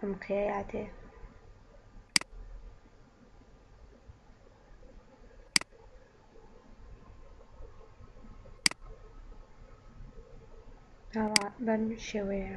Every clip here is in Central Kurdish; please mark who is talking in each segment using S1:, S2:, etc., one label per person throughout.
S1: ئەم قیە یادێ. ئاوا بەم شێوەیە.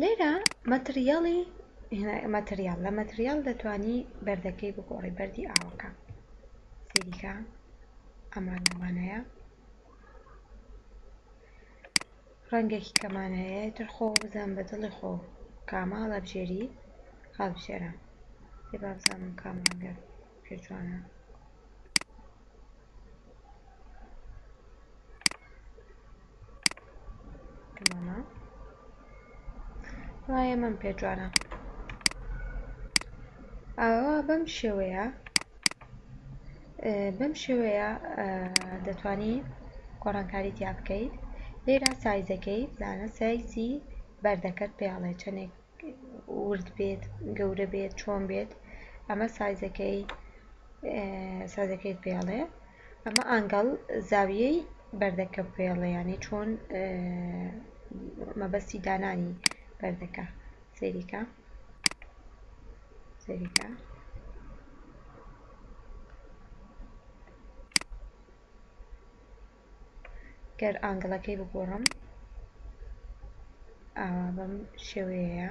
S1: لێرە مەتریاڵی مەتریال لە مەتریال دەتوانی بەردەکەی بگۆڕی بەردی ئاوەکە سەیریکە ئەمان لەوانەیە ڕەنگێکی کەمان هەیە ئیتر خۆ بزانم بە دڵی خۆ کامە هەڵەبژێری هەڵبژێرە ئێ با بزانم کام ڕەنگە پێ جوانە. تەمامە وا ئەمەم پێ جوانە ئاوا بەم شێوەیە بەم شێوەیە دەتوانی گۆڕانکاری تیا بکەیت لێرا سایزەکەی بزانە سایزی بەردەکەت پێ ئەڵێ چەندێک ورد بێت گەورە بێت چۆن بێت ئەمە سایزەکەی سازەکەیت پێ ئەڵێ ئەمە ئەنگەڵ زاویەی بەردەکە پێ ئەڵێ یانی چۆن مەبەستی دانانی بەردەکە سەیریکە گەر ئانگڵەکەی بگۆڕم ئاوا بەم شێوەیەیە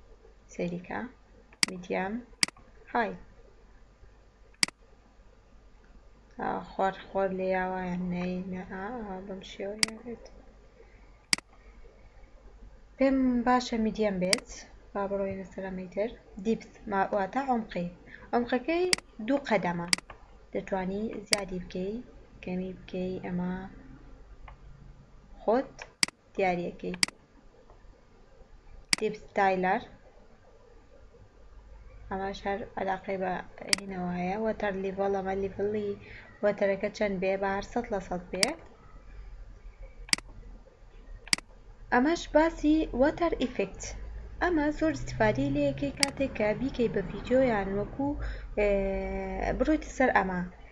S1: سەیریکە میدیەم های خۆر خۆر لێ یاوایان نەی نە بەم شێوەیە بێت پێم باشە میدیەم بێت با بڕۆینە سەرەمەی تر دیپت واتە عمقی عمقەکەی دوو قەدەمە دەتانی زیادی بکەی کەمی بکەی ئەمە خۆت دیارەکەی دیپ ستایلەر ئەمەش هەر عەلاقەی بە هینەوە هەیە وەتەر لیڤڵ ئەمە لیڤڵی وەتەرەکە چەند بێ بە هەر سەد لە سەد بێ ئەمەش باسی وەتەر ئیفێکت ئەمە زۆر ئیستیفادەی لێ ئەکەی کاتێک کە بیکەی بە ڤیدیۆ یان وەکو برۆیتە سەر ئەمە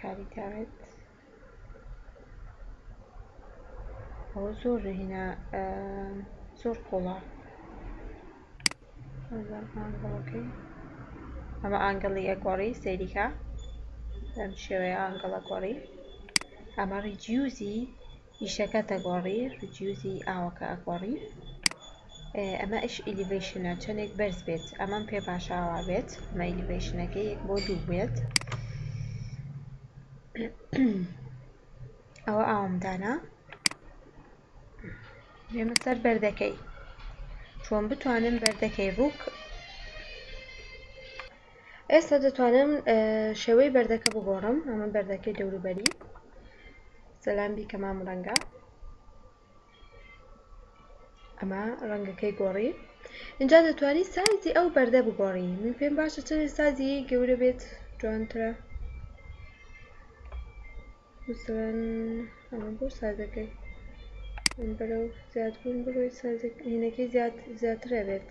S1: کاری تاوێت ئەوە زۆر هینا زۆر قوڵە ئەمە ئەنگڵی ئەگۆڕی سەیریکە لەم شێوەیە ئەنگڵە گۆڕی ئەمە ڕیجیوزی ئیشەکە دەگۆڕی ڕیدیوزی ئاوەکە ئەگۆڕی ئەمە ئیش ئیلیڤەیشنە چەندێک بەرز بێت ئەمەم پێ باشە ئاوا بێت ئەمە ئیلیڤەیشنەکە یەک بۆ دوو بێت ئەوە ئاوامدانە بێمە سەر بەردەکەی چۆن بتوانم بەردەکەی ڕووک ئێستا دەتوانم شێوەی بەردەکە بگۆڕم ئەمە بەردەکەی دەوروبەری سەلام بیکە مام ڕەنگە ئەمە ڕەنگەکەی گۆڕی اینجا دەتوانی سایزی ئەو بەردە بگۆڕی من پێم باشە چەندی سازی گەورە بێت جوانترە ئەمە بۆ سازەکەی بەرەو زیادبوون بڕۆی سازەکە هینەکەی زیاترە بێت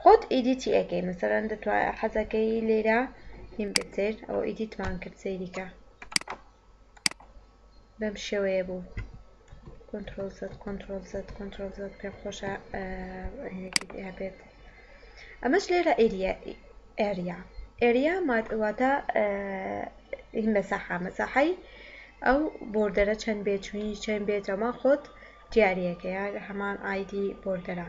S1: خۆت ئیدیتی ئەکەی مەسەلەن دەتوا حەزەکەی لێرە فلیم بێت سەیر ئەوە ئیدیتمان کرد سەیریکە بەم شێوەیە بوو کۆنترۆل زد کۆنترۆل زد کۆنترۆل زد پێم خۆشە هەبێت ئەمەش لێرە ئێریا ئێریا ئێریا واتە مەساحە مەساحەی ئەو بۆردەرە چەند بێچووی چەند بێتەوە خۆت دیارەکەیە هەمان ئایدی بۆردەرە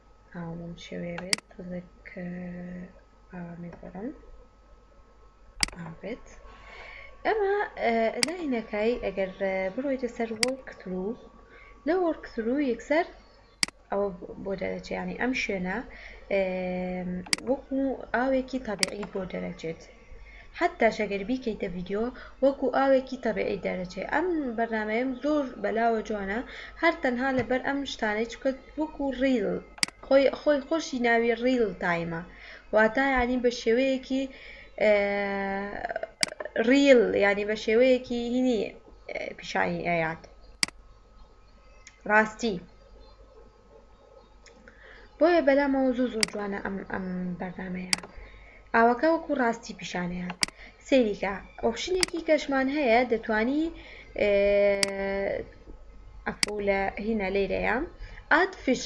S1: ئاوم شێوەیە بێت تەزێک ئاوامی گۆڕم ئابێت ئەمە لاینەکای ئەگەر بڕۆیتە سەر وەڵک ترو لە وەڵک ترو یەکسەر ئەوە بۆ دەرەچیانی ئەم شوێنە وەکو ئاوێکی تابیعی بۆ دەرەچێت حەتاش ئەگەر بیکەیتە ڤیدیۆ وەکو ئاوێکی تەبیعی دەرەچێ ئەم بەرنامەیەم زۆر بەلاوە جوانە هەر تەنها لەبەر ئەم شتانەی چونکە وەکو ڕیل خۆی خۆی خۆشی ناوی ڕیل تایمە واتا یانی بە شێوەیەکی ڕیل یانی بە شێوەیەکی هینی پیشانی ئەیات ڕاستی. بۆیە بەلامەوە زۆر زۆر جوانە ئەم ئەم بەرنامەیە ئاوەکە وەکو ڕاستی پیشانەیە سەیریکە ئۆپشنێکی کەشمان هەیە دەتانی ئەفو لە هینە لێرەیە ئاد فش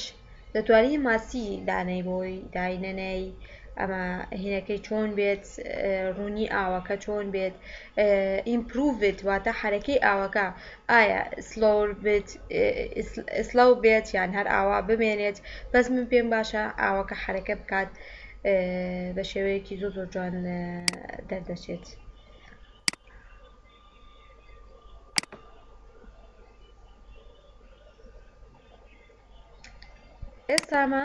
S1: دەتوانی ماسی دانەی بۆی داینەنەی ئەمە هینەکەی چۆن بێت ڕوونی ئاوەکە چۆن بێت ئیمپروڤد واتە حەرەکەی ئاوەکە ئایا سلۆور بێت سڵاو بێت یان هەر ئاوا بمێنێت بەس من پێم باشە ئاوەکە حەرەکە بکات بە شێوەیەکی زۆ زۆر جوان دەردەچێت ئێستامە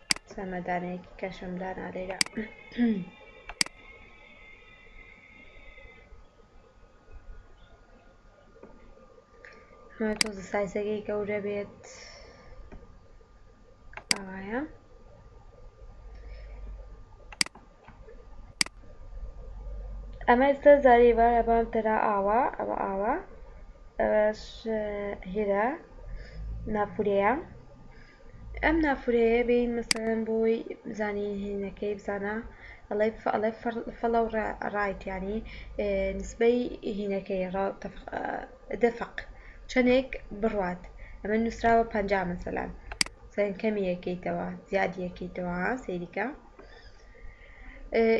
S1: چەمەدانێکی کەشم دانا لێرە ئەمە تۆزە سایزەکەی گەورە بێت ئاوایە ئەمە ئێستا زاری بارە بام تەرا ئاوا ئەوە ئاوا ئەوەش هێرە ناپورەیە ئەم نافورەیە بێین مەسەلەن بۆی بزانی هینەکەی بزانە ئەڵێ ئەڵێ فەڵەو ڕایت یانی نسبەی هینەکەی ڕاو دەفەق چەندێک بڕات ئەمە نووسراوە پەنجا مەسەلەن سەن کەمی یەکەیتەوە زیادی یەکەیتەوە سەیریکە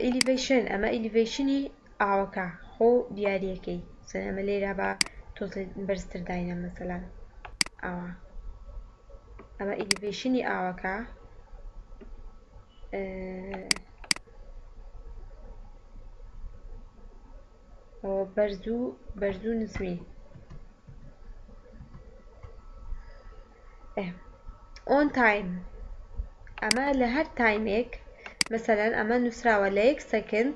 S1: ئیلیڤەیشن ئەمە ئیلیڤەیشنی ئاوەکە خۆ دیارەکەی سەن ئەمە لێرە بە تۆزێ بەرزتر داینە مەسەلەن ئاوا ئەمە ئیلیڤەیشنی ئاوەکە ئەوە بەرز و بەرز و نزمی ئۆن تایم ئەمە لە هەر تایمێک مەسەلەن ئەمە نووسراوە لە یەک سەکند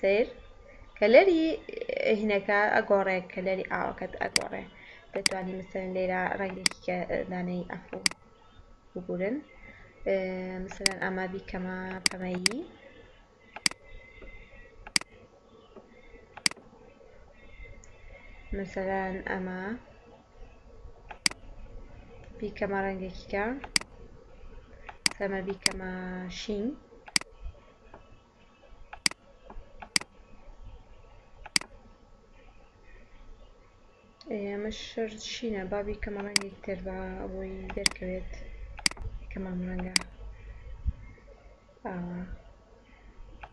S1: سیر کەلەری هینەکە ئەگۆڕێ کەلەری ئاوەکەت ئەگۆڕێ دەتوانین مثلەن لێرە ڕەنگێکی کە دانەی ئەفڕۆ ببورن مثلەن ئەمە بیکەمە پەمەیی مثلەن ئەمە بیکەمە ڕەنگێکی کە سەمە بیکەمە شین ئەمە شەر چینە با بیکەمە ڕەنگە یەکتر با ئەوەی دەرکەوێت کەمام ڕەنگە ئاوا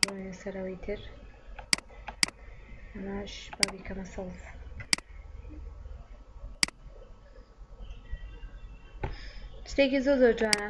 S1: ڕۆنە سەرەوەی تر ئەماش با بیکەمە سەوز شتێکی زۆ زۆر جوانە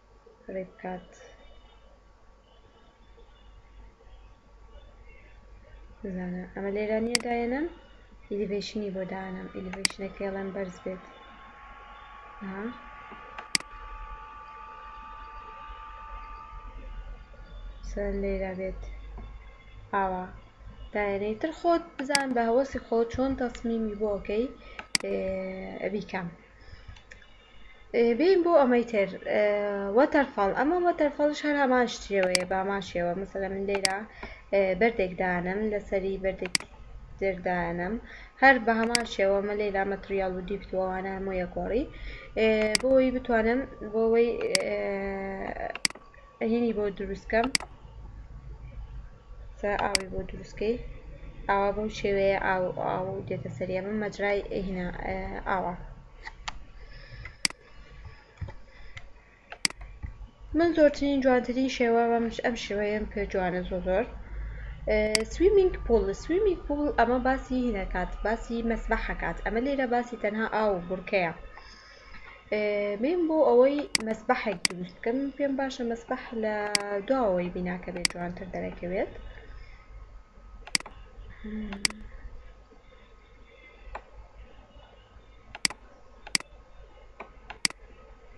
S1: کڕی بکات بزانە ئەمە لێرە نیە داێنم ئیلیڤشنی بۆ دانم ئیلیڤشنەکە ڵێن بەرز بێت سەن لێرا بێت ئاوا داێنەی تر خۆت بزان بە هەوەسی خۆ چۆن تەسمیمی بۆکەی بیکەم بێین بۆ ئەمەی تر وەتەرفەڵ ئەمە وەتەرفەڵش هەر هەمان شتێوەیە بامان شێوە مەسەلە من لێرە بەردێک دانم لەسەری بەردێک دەردانم هەر بە هەمان شێوە مە لێرا مەتریال و دیپت وەوانە هەموو یەکۆڵی بۆی بتوانم بۆەوەی هینی بۆ دروست کەم سا ئاوی بۆ دروستکەی ئاوا بەو شێوەیە ئاو ئاو دێتە سەری ئەمە مەجرای هینا ئاوا من زۆرترین جوانترین شێوە بەم ئەم شێوەیەم پێ جوانە زۆ زۆر سویمینگ پول سویمینگ پول ئەمە باسی هینەکات باسی مەسبەحەکات ئەمە لێرە باسی تەنها ئاو بورکەیە بێم بۆ ئەوەی مەسبەحێک دروست بکەم پێم باشە مەسبەح لە دواوەی بیناکە بێت جوانتر دەرەکەوێت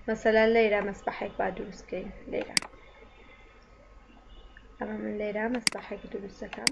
S1: مەسەلا لێرە مەسبەحێک با دروست بکەین لێرە ئەمە من لێرە مەسبەحێک دروست دەکەم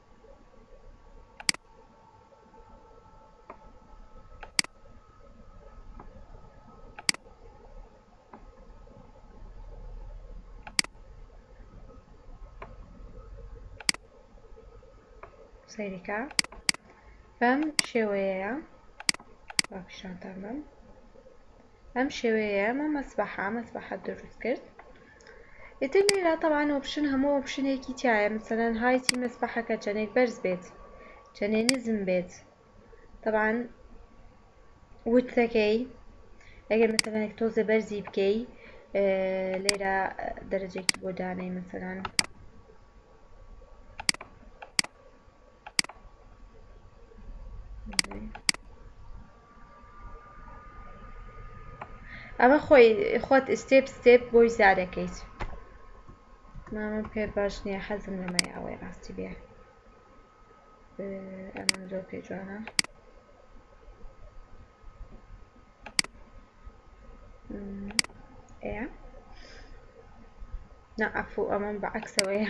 S1: سەیرکە بەم شێوەیەیە با پیشانتان بەم ئەم شێوەیەیە مە مەسبەحە مەسبەحە دروست کرد ئیتر لێرە تەبعەن ئۆپشن هەموو ئۆپشنێکی تیایە مەسەلەن هایتی مەسبەحەکە چەنێک بەرز بێت چەنێ نزم بێت تەبعەن وتەکەی ئەگەر مەسەلەنێک تۆزێ بەرزی بکەی لێرە دەرەجێکی بۆ دانەی مەسەلەن ئەمە خۆی خۆت ئستێپ ستێپ بۆی زارەکەیت مامە پێ باش نییە حەزم لەمای ئەوەی ڕاستی بێ ئەمە زۆر پێ جوانە ئەە نەعفو ئەمەم بە عکسەوەیە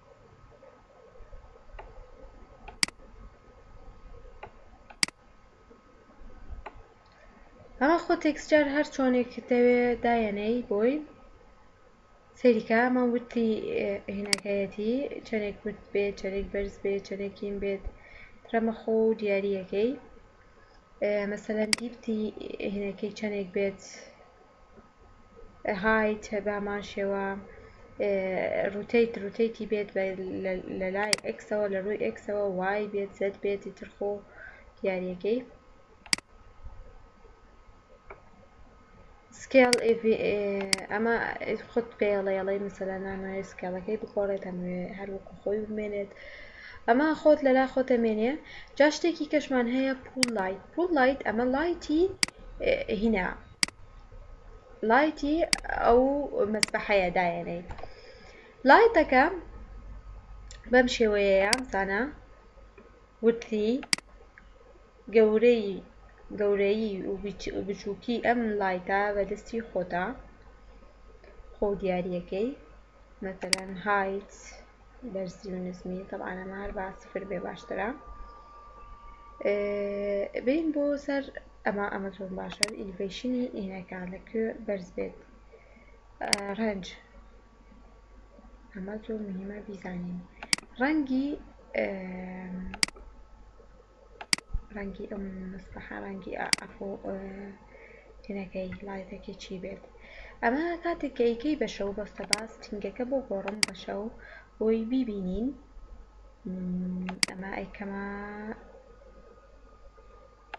S1: ئەمە خۆ تێکستچەر هەر چۆنێک دەوێ دایەنێی بۆی سەیری کە ئەمە وردی هینەکەیەتی چەنێک ورد بێ چەنێک بەرز بێ چەنێک هین بێت ترەمە خۆ و دیاریەکەی مەسەلەن دیبتی هینەکەی چەنێک بێت هایت بەهەمان شێوە روتەیت روتەیتی بێت لە لای ئێکسەوە لە رووی ئێکسەوە وای بێت زەد بێت ئیتر خۆ دیاریەکەی سکێڵ ئەمە خود پێڵێڵەی مثللا نانوێ سکێڵەکەی بخۆڕێت ئەمێ هەر وەکو خۆی بمێنێت ئەمە خۆت لەلا خۆتە مێنێ جا شتێکی کەشمان هەیە پول لایت پول لایت ئەمە لایتی هینا لایتی ئەو مەسبەحەیە دایێنێ لایتەکە بەم شێوەیەیە بزانە وتری گەورەی گەورەیی و بچووکی ئەم لایتە بە دەستی خۆتە خۆ دیارەکەی مەتەلەن هایت بەرزی و نزمی طبعا ئەمە هەر با سفر بێ باشترە بین بۆ سەر ئەمە ئەمە زۆر باشە ئیلڤیشنی ئینەکە لە کوێ بەرز بێت ڕەنج ئەمە زۆر مهمە بیزانین ڕەنگی ڕەنگی ئەم مستەحە ڕەنگی ئەفۆ تنەکەی لایتەکەی چی بێت ئەمە کاتێک کە ئیکەی بە شەو بەستە باس تنگەکە بۆ گۆڕم بە شەو بۆی بیبینین ئەمە ئەیکەمە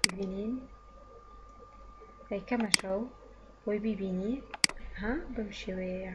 S1: ببینین ئەیکەمە شەو بۆی بیبینی ها بەم شێوەیە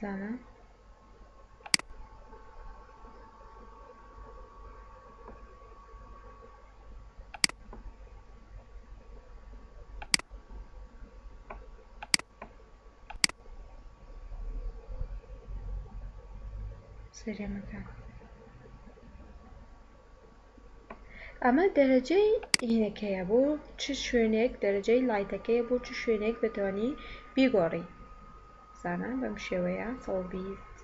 S1: زانا سەرێمەکان ئەمە دەرەجەی هینەکەیە بۆ چ شوێنێک دەرەجەی لایتەکەیە بۆ چ شوێنێک بەتوانی بیگۆڕی زانا بەم شێوەیە سەد و بیست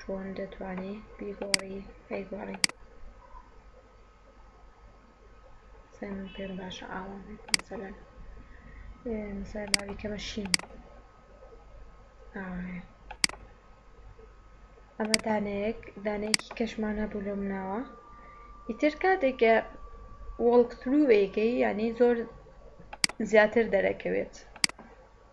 S1: چۆن دەتوانی بیگۆڕی ئەیگۆڕی سای من پێم باشە ئاوا بێت مەسەلەن سای باوی کەمە شین ئاوایە ئەمە دانەیەک دانەیەکی کەشمان هەبوو لەم ناوە ئیتر کاتێکە وەڵکترووەیەکەی یعنی زۆر زیاتر دەرەکەوێت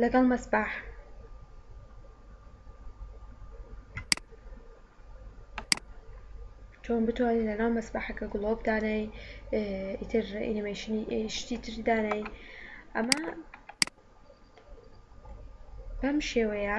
S1: لەگەڵ مەسباح چۆن بتوانین لەناو مەسباحەکە گڵۆ بدانەی ئیتر ئینیمەیشنی شتی تر دانەی ئەمە بەم شێوەیە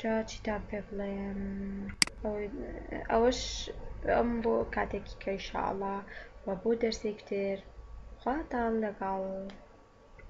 S1: جا چیتان پێ بڵێم ئەوەش ئەم بۆ کاتێکی کە ئیشاڵڵا وە بۆ دەرسێکی تر خواتان لەگەڵ.